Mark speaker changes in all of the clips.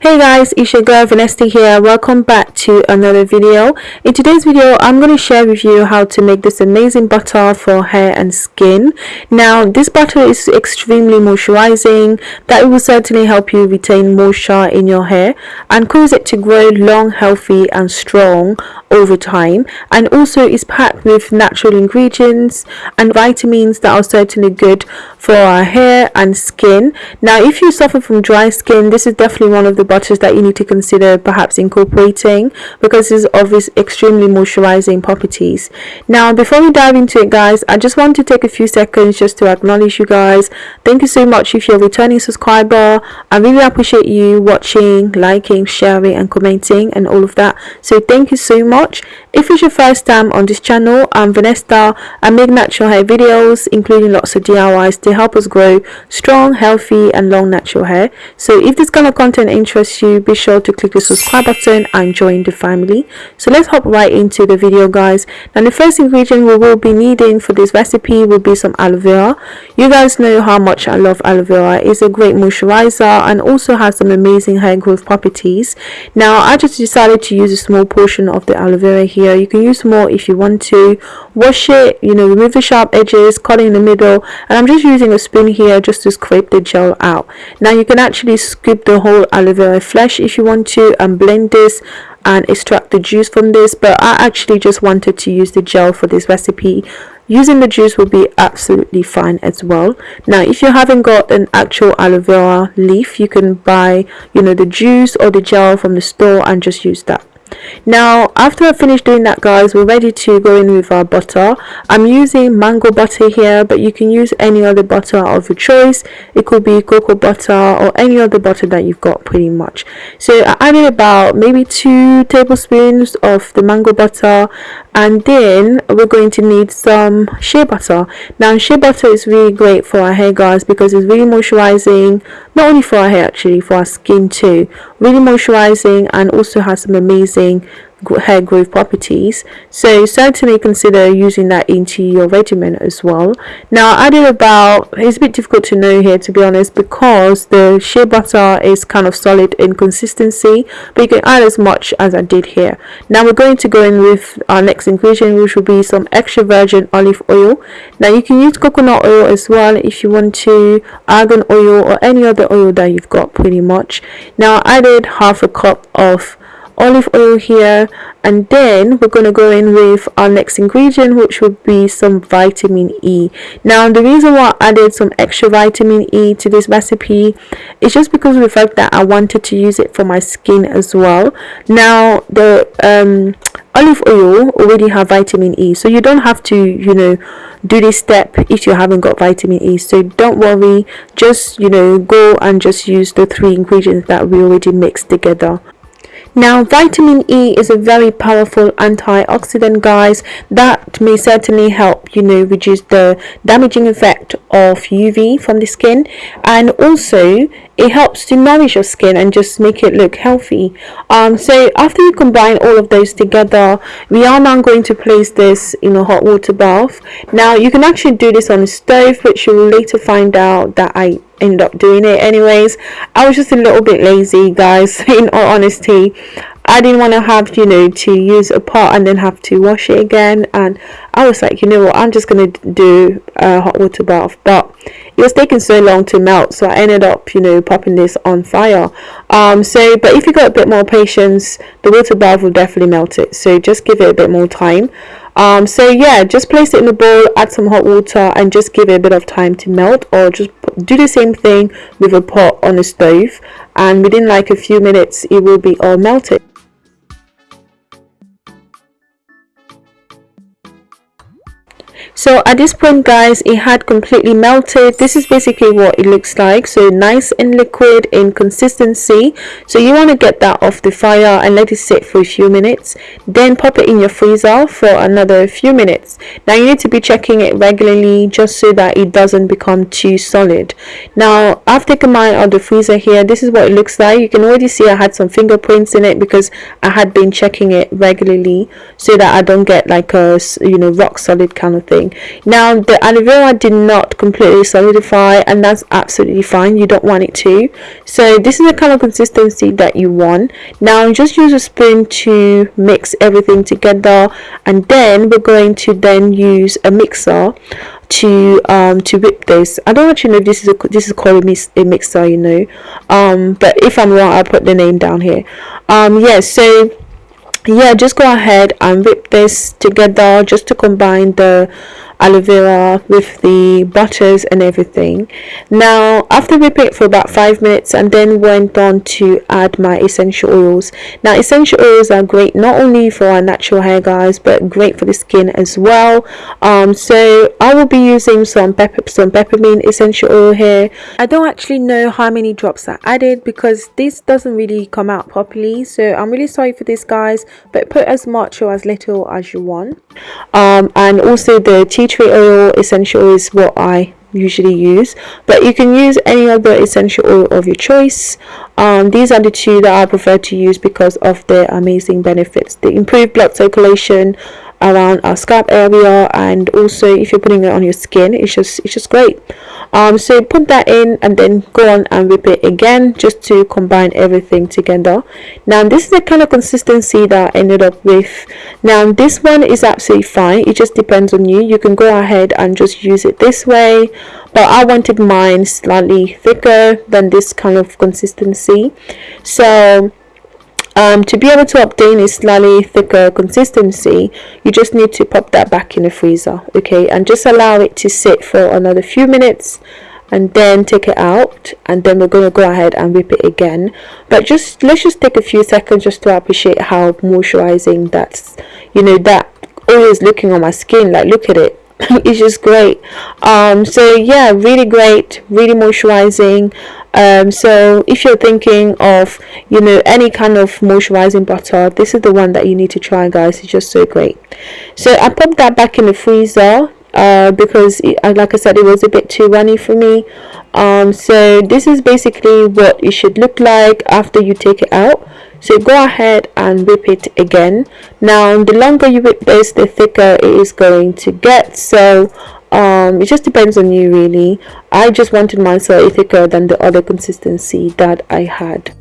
Speaker 1: Hey guys, it's your girl Vanessa here. Welcome back to another video. In today's video, I'm going to share with you how to make this amazing butter for hair and skin. Now, this butter is extremely moisturizing that will certainly help you retain moisture in your hair and cause it to grow long, healthy and strong over time and also is packed with natural ingredients and vitamins that are certainly good for our hair and skin. Now, if you suffer from dry skin, this is definitely one of the butters that you need to consider perhaps incorporating because it's of its extremely moisturizing properties. Now before we dive into it guys i just want to take a few seconds just to acknowledge you guys. Thank you so much if you're a returning subscriber. I really appreciate you watching liking sharing and commenting and all of that. So thank you so much if it's your first time on this channel i'm vanessa. I make natural hair videos including lots of diys to help us grow strong healthy and long natural hair. So if this kind of content interests interests you be sure to click the subscribe button and join the family. So let's hop right into the video guys. Now the first ingredient we will be needing for this recipe will be some aloe vera. You guys know how much i love aloe vera. It's a great moisturizer and also has some amazing hair growth properties. Now i just decided to use a small portion of the aloe vera here. You can use more if you want to. Wash it you know remove the sharp edges cut in the middle. And i'm just using a spoon here just to scrape the gel out. Now you can actually scoop the whole aloe vera flesh if you want to and blend this and extract the juice from this. But I actually just wanted to use the gel for this recipe. Using the juice will be absolutely fine as well. Now if you haven't got an actual aloe vera leaf you can buy you know the juice or the gel from the store and just use that now after I finish doing that guys we're ready to go in with our butter. I'm using mango butter here but you can use any other butter of your choice. It could be cocoa butter or any other butter that you've got pretty much. So I added about maybe two tablespoons of the mango butter and then we're going to need some shea butter. Now shea butter is really great for our hair guys because it's really moisturizing not only for our hair actually for our skin too. Really moisturizing and also has some amazing hair growth properties. So certainly consider using that into your regimen as well. Now I added about it's a bit difficult to know here to be honest because the shea butter is kind of solid in consistency but you can add as much as I did here. Now we're going to go in with our next ingredient which will be some extra virgin olive oil. Now you can use coconut oil as well if you want to argan oil or any other oil that you've got pretty much. Now I added half a cup of olive oil here and then we're going to go in with our next ingredient which would be some vitamin E. Now the reason why I added some extra vitamin E to this recipe is just because of the fact that I wanted to use it for my skin as well. Now the um, olive oil already have vitamin E so you don't have to you know do this step if you haven't got vitamin E. So don't worry just you know go and just use the three ingredients that we already mixed together now, vitamin E is a very powerful antioxidant, guys, that may certainly help, you know, reduce the damaging effect of UV from the skin. And also it helps to nourish your skin and just make it look healthy. Um, so after you combine all of those together we are now going to place this in a hot water bath. Now you can actually do this on a stove which you will later find out that I ended up doing it anyways. I was just a little bit lazy guys in all honesty I didn't want to have you know to use a pot and then have to wash it again and I was like you know what? I'm just gonna do a hot water bath. But it was taking so long to melt so I ended up you know popping this on fire. Um so but if you got a bit more patience the water bath will definitely melt it. So just give it a bit more time. Um so yeah just place it in a bowl add some hot water and just give it a bit of time to melt or just do the same thing with a pot on a stove and within like a few minutes it will be all melted so at this point guys it had completely melted. This is basically what it looks like. So nice and liquid in consistency. So you want to get that off the fire and let it sit for a few minutes. Then pop it in your freezer for another few minutes. Now you need to be checking it regularly just so that it doesn't become too solid. Now I've taken mine out of the freezer here this is what it looks like. You can already see I had some fingerprints in it because I had been checking it regularly so that I don't get like a you know rock solid kind of thing now the vera did not completely solidify and that's absolutely fine. You don't want it to. So this is the kind of consistency that you want. Now just use a spoon to mix everything together and then we're going to then use a mixer to um to whip this. I don't actually know if this is a this is called a, mix, a mixer you know. Um but if i'm wrong i'll put the name down here. Um yeah so yeah just go ahead and whip this together just to combine the aloe vera with the butters and everything. Now after whipping it for about five minutes and then went on to add my essential oils. Now essential oils are great not only for our natural hair guys but great for the skin as well. Um so i will be using some pepper some peppermint essential oil here. I don't actually know how many drops i added because this doesn't really come out properly. So i'm really sorry for this guys but put as much or as little as you want. Um and also the tea tree oil essential is what I usually use but you can use any other essential oil of your choice. Um, these are the two that I prefer to use because of their amazing benefits. They improve blood circulation around our scalp area and also if you're putting it on your skin it's just it's just great. Um so put that in and then go on and it again just to combine everything together. Now this is the kind of consistency that I ended up with. Now this one is absolutely fine. It just depends on you. You can go ahead and just use it this way but I wanted mine slightly thicker than this kind of consistency. So um, to be able to obtain a slightly thicker consistency you just need to pop that back in the freezer okay? And just allow it to sit for another few minutes and then take it out and then we're going to go ahead and whip it again. But just let's just take a few seconds just to appreciate how moisturizing that's you know that always looking on my skin. Like look at it it's just great. Um so yeah really great really moisturizing. Um, so if you're thinking of you know any kind of moisturizing butter this is the one that you need to try guys. It's just so great. So I popped that back in the freezer uh, because it, uh, like I said it was a bit too runny for me. Um, so this is basically what it should look like after you take it out so go ahead and whip it again. Now the longer you whip this the thicker it is going to get. So um it just depends on you really. I just wanted mine slightly thicker than the other consistency that i had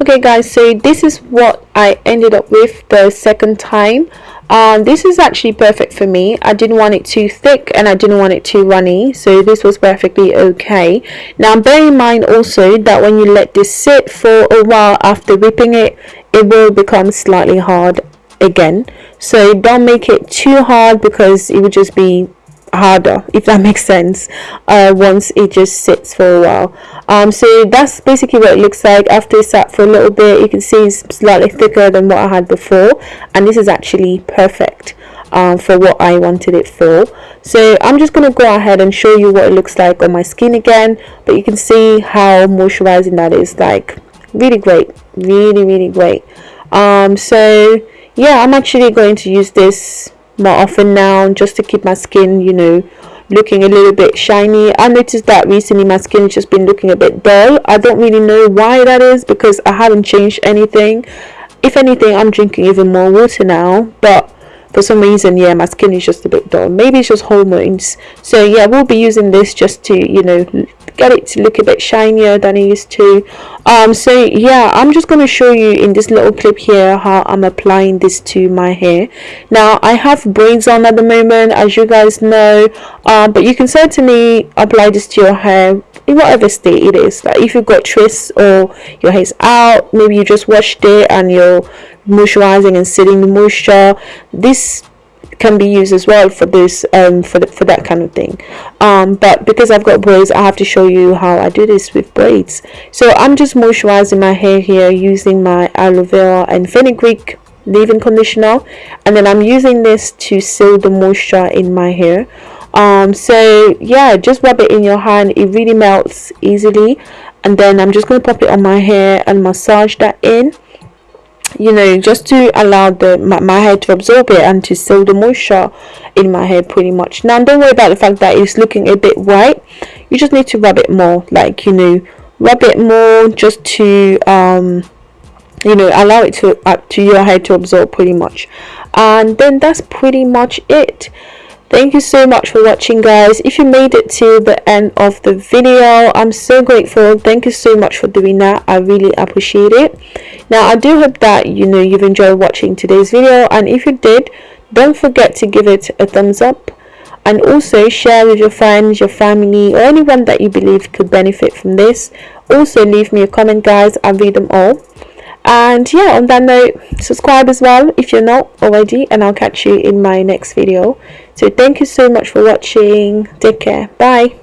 Speaker 1: okay guys so this is what i ended up with the second time. Um, this is actually perfect for me. I didn't want it too thick and I didn't want it too runny so this was perfectly okay. Now bear in mind also that when you let this sit for a while after whipping it it will become slightly hard again. So don't make it too hard because it would just be harder if that makes sense uh, once it just sits for a while. Um, so that's basically what it looks like. After it sat for a little bit you can see it's slightly thicker than what I had before and this is actually perfect um, for what I wanted it for. So I'm just going to go ahead and show you what it looks like on my skin again but you can see how moisturizing that is like really great really really great. Um, so yeah I'm actually going to use this more often now just to keep my skin you know looking a little bit shiny. I noticed that recently my skin has just been looking a bit dull. I don't really know why that is because i haven't changed anything. If anything i'm drinking even more water now but for some reason yeah my skin is just a bit dull. Maybe it's just hormones. So yeah we'll be using this just to you know get it to look a bit shinier than it used to. Um so yeah i'm just going to show you in this little clip here how i'm applying this to my hair. Now i have braids on at the moment as you guys know. Um but you can certainly apply this to your hair in whatever state it is. Like if you've got twists or your hair's out maybe you just washed it and you're moisturizing and sealing the moisture. This can be used as well for this um for the, for that kind of thing. Um but because I've got braids I have to show you how I do this with braids. So I'm just moisturizing my hair here using my aloe vera and fenugreek leave-in conditioner. And then I'm using this to seal the moisture in my hair. Um so yeah just rub it in your hand. It really melts easily. And then I'm just going to pop it on my hair and massage that in you know just to allow the my, my hair to absorb it and to seal the moisture in my hair pretty much. Now don't worry about the fact that it's looking a bit white. You just need to rub it more like you know rub it more just to um you know allow it to up to your hair to absorb pretty much. And then that's pretty much it thank you so much for watching guys. If you made it to the end of the video i'm so grateful. Thank you so much for doing that. I really appreciate it. Now i do hope that you know you've enjoyed watching today's video. And if you did don't forget to give it a thumbs up. And also share with your friends your family or anyone that you believe could benefit from this. Also leave me a comment guys. I read them all and yeah on that note subscribe as well if you're not already and i'll catch you in my next video. So thank you so much for watching. Take care. Bye